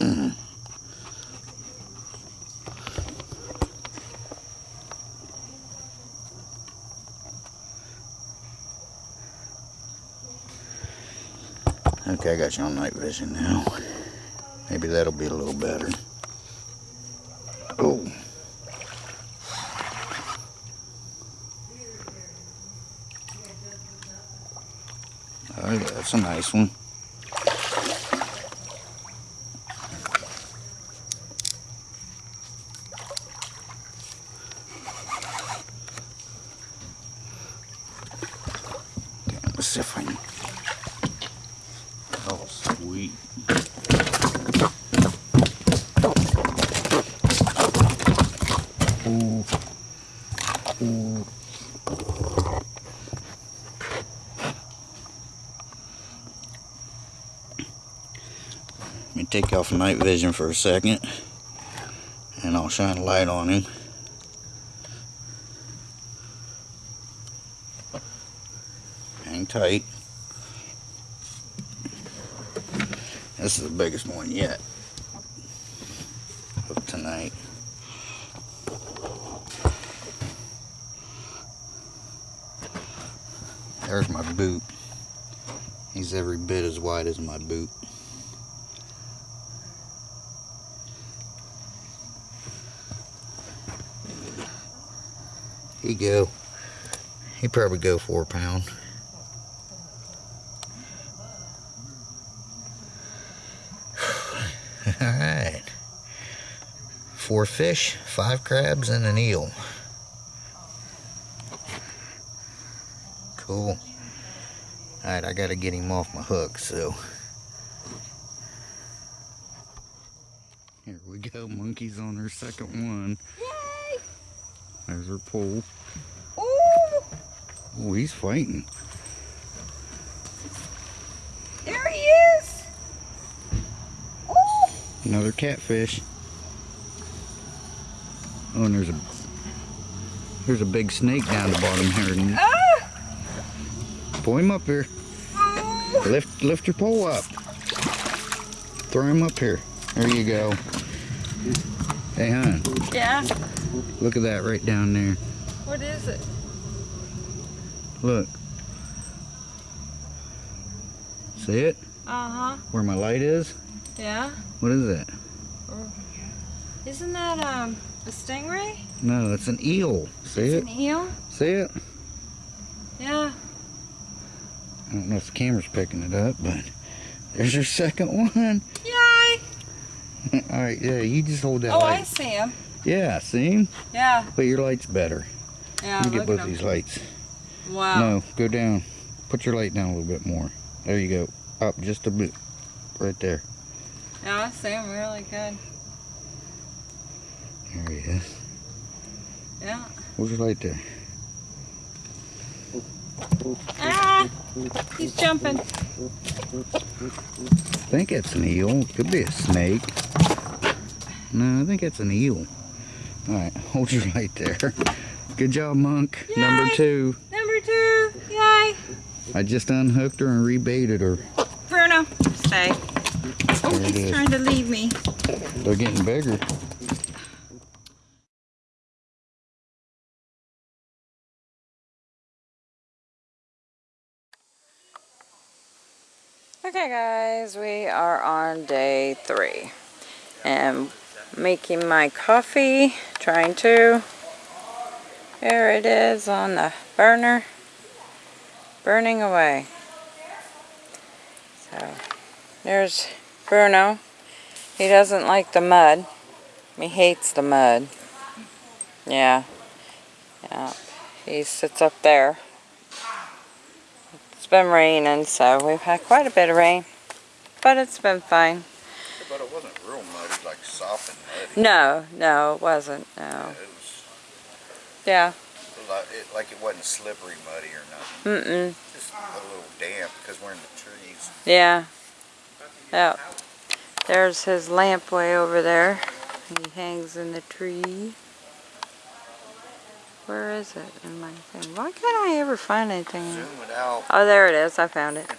Mhm. Okay, I got you on night vision now. Maybe that'll be a little better. Oh. A nice one. Okay, let's see if I can. Oh, sweet. Ooh. Ooh. Let me take off night vision for a second and I'll shine a light on him. Hang tight. This is the biggest one yet of tonight. There's my boot. He's every bit as wide as my boot. He go. He probably go four pound. All right. Four fish, five crabs, and an eel. Cool. All right, I gotta get him off my hook, so. Here we go. Monkey's on her second one. Yay! There's her pole. Oh, he's fighting. There he is! Ooh! Another catfish. Oh, and there's a there's a big snake down the bottom here. Ah! Pull him up here. Ooh! Lift lift your pole up. Throw him up here. There you go. Hey, hon, Yeah? look at that right down there. What is it? Look. See it? Uh-huh. Where my light is? Yeah? What is that? Isn't that, um, a stingray? No, it's an eel. See It's it? an eel? See it? Yeah. I don't know if the camera's picking it up, but there's your second one. Yay! All right, yeah, you just hold that Oh, I see him. Yeah, see him? Yeah. But your light's better. Yeah, Let me get both these lights. Wow. No, go down. Put your light down a little bit more. There you go. Up just a bit. Right there. Yeah, I see him really good. There he is. Yeah. Where's your light there? Ah, he's jumping. I think it's an eel. Could be a snake. No, I think it's an eel. Alright, hold your light there. Good job, Monk. Number Yay. two. Number two. I just unhooked her and rebaited her. Bruno, stay. Oh, There he's trying to leave me. They're getting bigger. Okay guys, we are on day three. And making my coffee, trying to. There it is on the burner. Burning away. So, there's Bruno. He doesn't like the mud. He hates the mud. Yeah. Yeah. He sits up there. It's been raining, so we've had quite a bit of rain. But it's been fine. But it wasn't real muddy, like soft and muddy. No, no, it wasn't. No. It was Yeah. Like it, like it wasn't slippery muddy or nothing. Mm-mm. Just a little damp because we're in the trees. Yeah. Yep. There's his lamp way over there. He hangs in the tree. Where is it in my thing? Why can't I ever find anything? Zoom it out. Oh, there it is. I found it.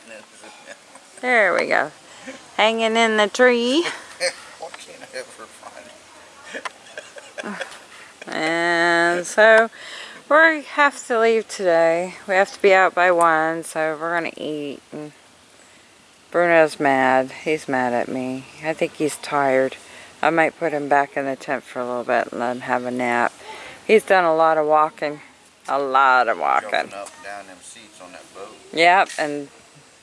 There we go. Hanging in the tree. Why can't I ever find it? And so we have to leave today. We have to be out by one, so we're gonna eat. And Bruno's mad. He's mad at me. I think he's tired. I might put him back in the tent for a little bit and let him have a nap. He's done a lot of walking. A lot of walking. Up and down them seats on that boat. Yep, and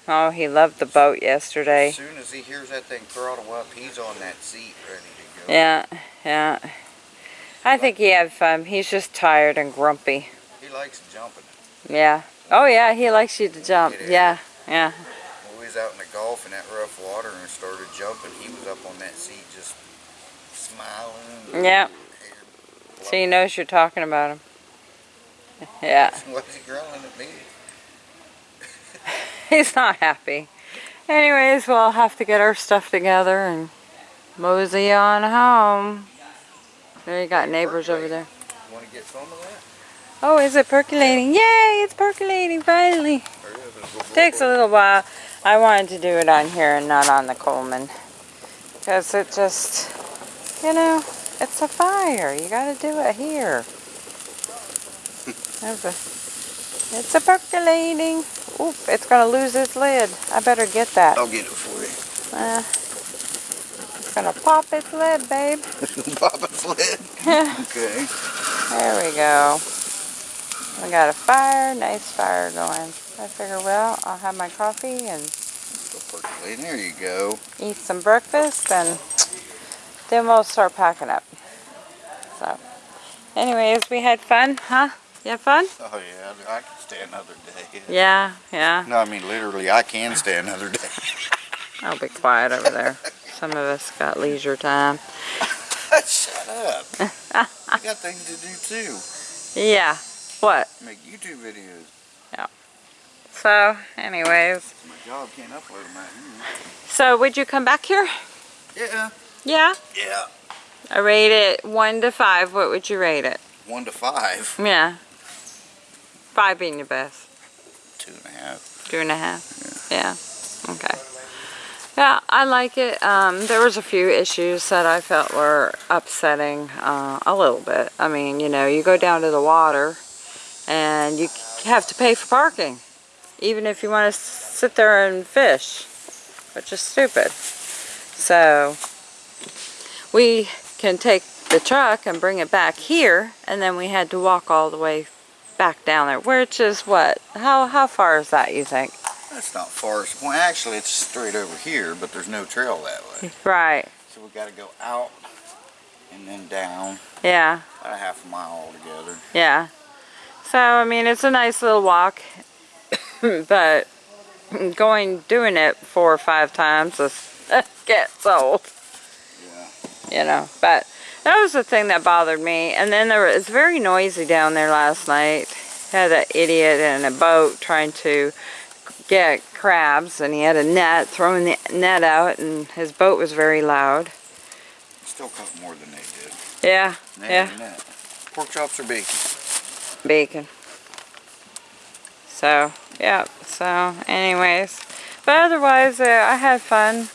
oh, he loved the boat yesterday. As soon as he hears that thing throttle up, he's on that seat ready to go. Yeah, yeah. I think he had fun. He's just tired and grumpy. He likes jumping. Yeah. Oh yeah, he likes you to jump. Yeah, yeah. When we was out in the Gulf in that rough water and started jumping, he was up on that seat just smiling. Yeah. So he knows you're talking about him. Yeah. What's he growling at me? He's not happy. Anyways, we'll have to get our stuff together and mosey on home. There you got neighbors over there. Want to get some of that? Oh, is it percolating? Yay, it's percolating finally. It- Takes a little while. I wanted to do it on here and not on the Coleman. Because it just, you know, it's a fire. You gotta do it here. There's a, it's a percolating. Oop, it's gonna lose its lid. I better get that. I'll get it for you. Uh, gonna pop its lid, babe. Pop its lid. Okay. There we go. We got a fire, nice fire going. I figure, well, I'll have my coffee and There you go. eat some breakfast and then we'll start packing up. So, anyways, we had fun, huh? You had fun? Oh yeah, I can stay another day. Yeah, yeah. No, I mean literally, I can stay another day. I'll be quiet over there. Some of us got leisure time. Shut up. I got things to do too. Yeah. What? Make YouTube videos. Yeah. So, anyways. My job can't upload them out here. So, would you come back here? Yeah. Yeah. Yeah. I rate it 1 to 5. What would you rate it? One to five. Yeah. 5 being your best. Two and a half. Two and a half? Yeah. Okay. Yeah, I like it. Um, there was a few issues that I felt were upsetting uh, a little bit. I mean, you know, you go down to the water and you have to pay for parking. Even if you want to sit there and fish, which is stupid. So, we can take the truck and bring it back here and then we had to walk all the way back down there, which is what? How, how far is that, you think? That's not far. Well, actually, it's straight over here, but there's no trail that way. Right. So we got to go out and then down. Yeah. About a half a mile altogether. Yeah. So, I mean, it's a nice little walk, but going, doing it four or five times is, gets old, Yeah. you know, but that was the thing that bothered me. And then there was, it's very noisy down there last night. had an idiot in a boat trying to get crabs and he had a net, throwing the net out and his boat was very loud. Still caught more than they did. Yeah, Net yeah. Pork chops or bacon? bacon. So, yeah, so anyways. But otherwise, uh, I had fun.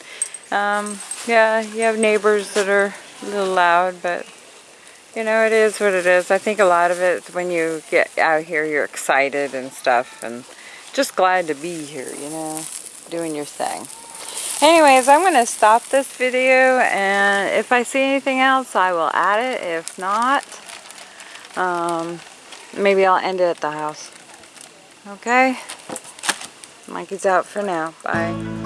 Um, yeah, you have neighbors that are a little loud, but you know, it is what it is. I think a lot of it, when you get out here, you're excited and stuff, and just glad to be here, you know, doing your thing. Anyways, I'm going to stop this video, and if I see anything else, I will add it. If not, um, maybe I'll end it at the house. Okay? Mikey's out for now. Bye.